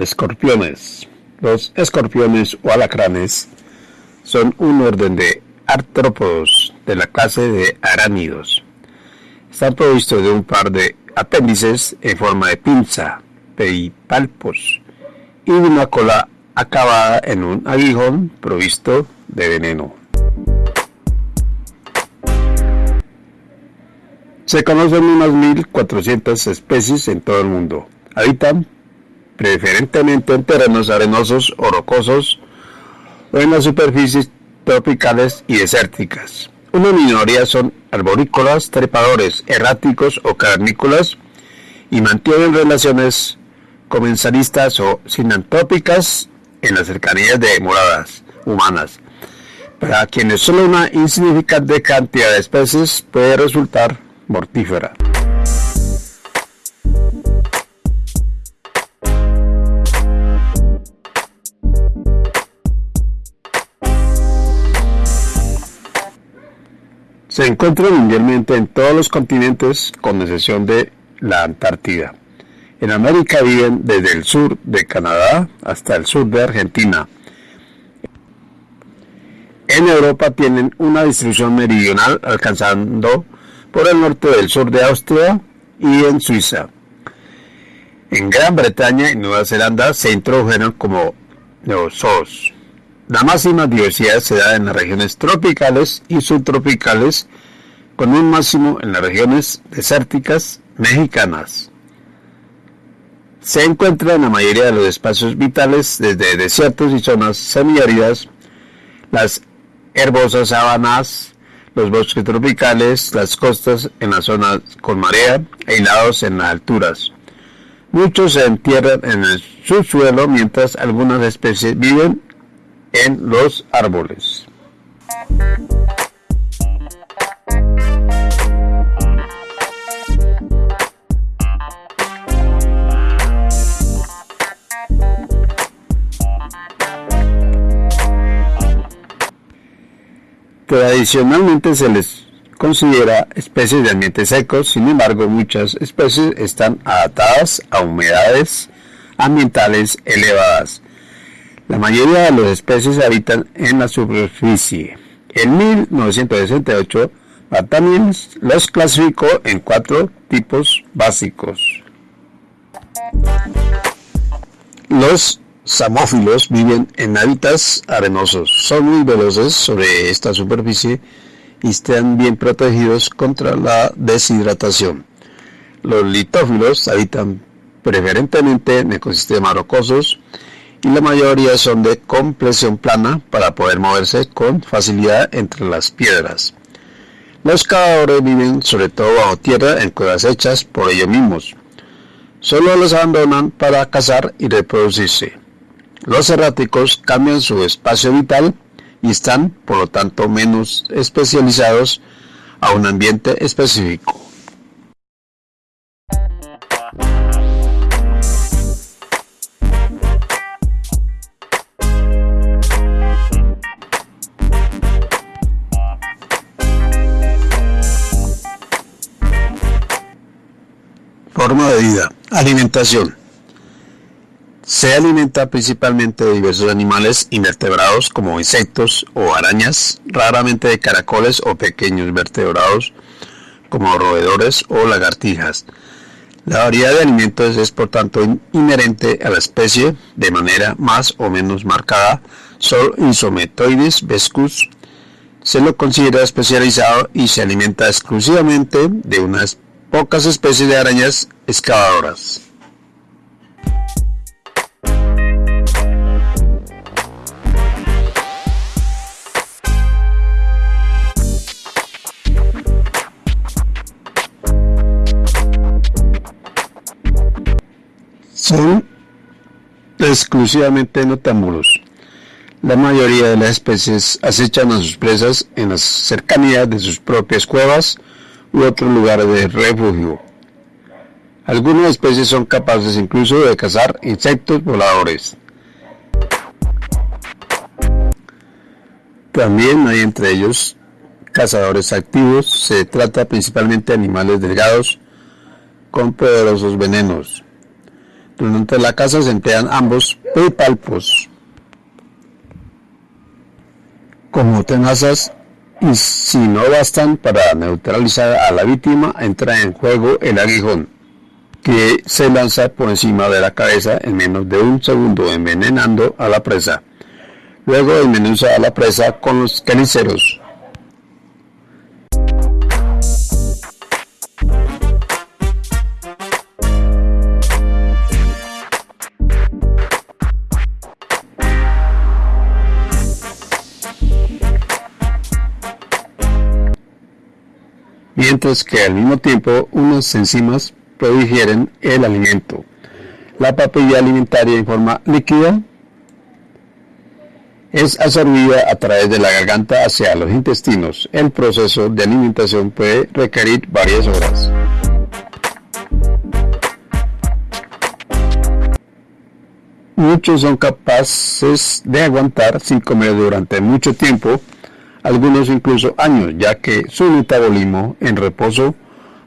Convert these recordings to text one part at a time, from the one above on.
Escorpiones. Los escorpiones o alacranes son un orden de artrópodos de la clase de aránidos. Están provistos de un par de apéndices en forma de pinza, pedipalpos, y de una cola acabada en un aguijón provisto de veneno. Se conocen unas 1.400 especies en todo el mundo. Habitan preferentemente en terrenos arenosos o rocosos o en las superficies tropicales y desérticas. Una minoría son arborícolas, trepadores, erráticos o carnícolas y mantienen relaciones comensalistas o sinantrópicas en las cercanías de moradas humanas. Para quienes solo una insignificante cantidad de especies puede resultar mortífera. Se encuentra mundialmente en todos los continentes con excepción de la Antártida. En América viven desde el sur de Canadá hasta el sur de Argentina. En Europa tienen una distribución meridional alcanzando por el norte del sur de Austria y en Suiza. En Gran Bretaña y Nueva Zelanda se introdujeron como neozoos. La máxima diversidad se da en las regiones tropicales y subtropicales, con un máximo en las regiones desérticas mexicanas. Se encuentra en la mayoría de los espacios vitales, desde desiertos y zonas semiáridas, las herbosas sabanas, los bosques tropicales, las costas en las zonas con marea, aislados en las alturas. Muchos se entierran en el subsuelo mientras algunas especies viven en los árboles. Tradicionalmente se les considera especies de ambientes secos, sin embargo muchas especies están adaptadas a humedades ambientales elevadas. La mayoría de las especies habitan en la superficie. En 1968, también los clasificó en cuatro tipos básicos. Los samófilos viven en hábitats arenosos. Son muy veloces sobre esta superficie y están bien protegidos contra la deshidratación. Los litófilos habitan preferentemente en ecosistemas rocosos y la mayoría son de compresión plana para poder moverse con facilidad entre las piedras. Los cazadores viven sobre todo bajo tierra en cuevas hechas por ellos mismos. Solo los abandonan para cazar y reproducirse. Los erráticos cambian su espacio vital y están, por lo tanto, menos especializados a un ambiente específico. Forma de vida. Alimentación. Se alimenta principalmente de diversos animales invertebrados como insectos o arañas, raramente de caracoles o pequeños vertebrados como roedores o lagartijas. La variedad de alimentos es por tanto inherente a la especie de manera más o menos marcada. Solo Insometoides vescus se lo considera especializado y se alimenta exclusivamente de unas pocas especies de arañas excavadoras. son exclusivamente noctámbulos. La mayoría de las especies acechan a sus presas en las cercanías de sus propias cuevas u otros lugares de refugio. Algunas especies son capaces incluso de cazar insectos voladores. También hay entre ellos cazadores activos. Se trata principalmente de animales delgados con poderosos venenos. Durante la caza se emplean ambos pedipalpos como tenazas y si no bastan para neutralizar a la víctima, entra en juego el aguijón, que se lanza por encima de la cabeza en menos de un segundo envenenando a la presa. Luego desmenuza a la presa con los caniceros. Mientras que al mismo tiempo unas enzimas prodigieren el alimento. La papilla alimentaria en forma líquida es absorbida a través de la garganta hacia los intestinos. El proceso de alimentación puede requerir varias horas. Muchos son capaces de aguantar sin comer durante mucho tiempo algunos incluso años, ya que su metabolismo en reposo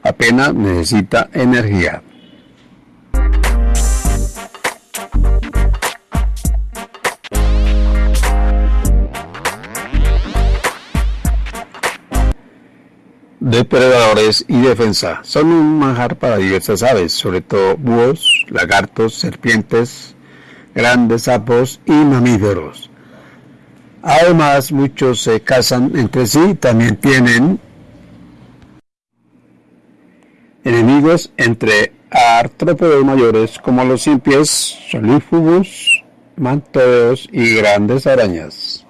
apenas necesita energía. Depredadores y defensa son un manjar para diversas aves, sobre todo búhos, lagartos, serpientes, grandes sapos y mamíferos. Además, muchos se casan entre sí, también tienen enemigos entre artrópodos mayores como los simpies, solífugos, mantodeos y grandes arañas.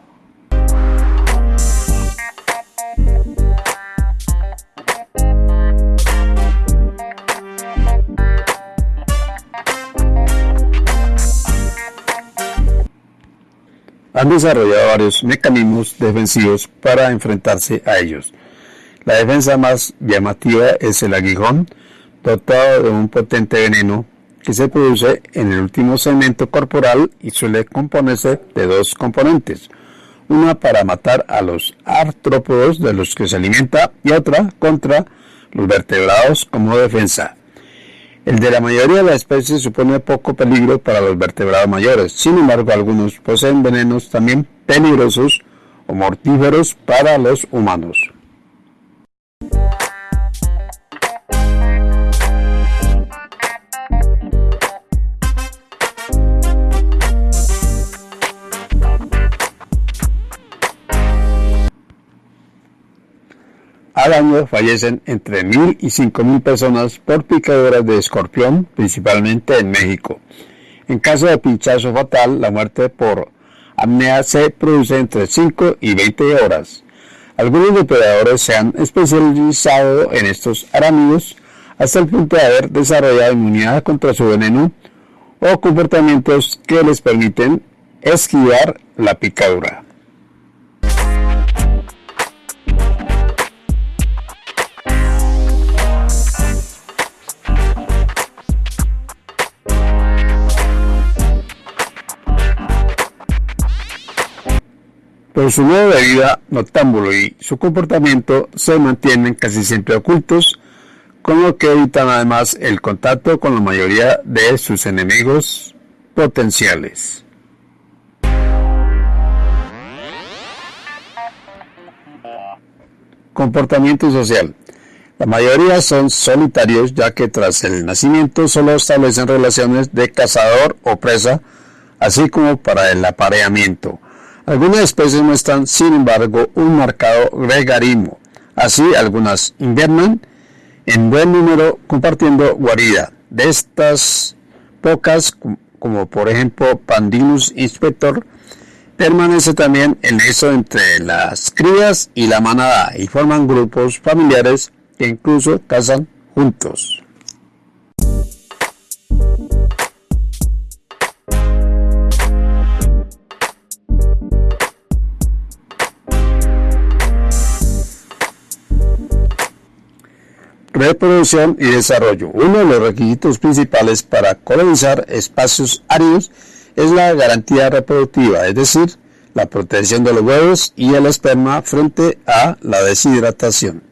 Han desarrollado varios mecanismos defensivos para enfrentarse a ellos. La defensa más llamativa es el aguijón, dotado de un potente veneno que se produce en el último segmento corporal y suele componerse de dos componentes, una para matar a los artrópodos de los que se alimenta y otra contra los vertebrados como defensa. El de la mayoría de las especies supone poco peligro para los vertebrados mayores, sin embargo algunos poseen venenos también peligrosos o mortíferos para los humanos. Al año fallecen entre 1.000 y 5.000 personas por picaduras de escorpión, principalmente en México. En caso de pinchazo fatal, la muerte por apnea se produce entre 5 y 20 horas. Algunos depredadores se han especializado en estos arámidos hasta el punto de haber desarrollado inmunidad contra su veneno o comportamientos que les permiten esquivar la picadura. Su modo de vida noctámbulo y su comportamiento se mantienen casi siempre ocultos, con lo que evitan además el contacto con la mayoría de sus enemigos potenciales. Comportamiento social. La mayoría son solitarios ya que tras el nacimiento solo establecen relaciones de cazador o presa, así como para el apareamiento. Algunas especies muestran, sin embargo, un marcado gregarismo. Así, algunas invernan en buen número compartiendo guarida. De estas pocas, como por ejemplo Pandinus inspector, permanece también el nexo entre las crías y la manada y forman grupos familiares que incluso cazan juntos. reproducción y desarrollo. Uno de los requisitos principales para colonizar espacios áridos es la garantía reproductiva, es decir, la protección de los huevos y el esperma frente a la deshidratación.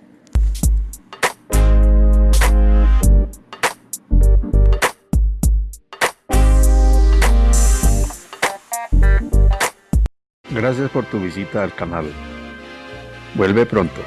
Gracias por tu visita al canal. Vuelve pronto.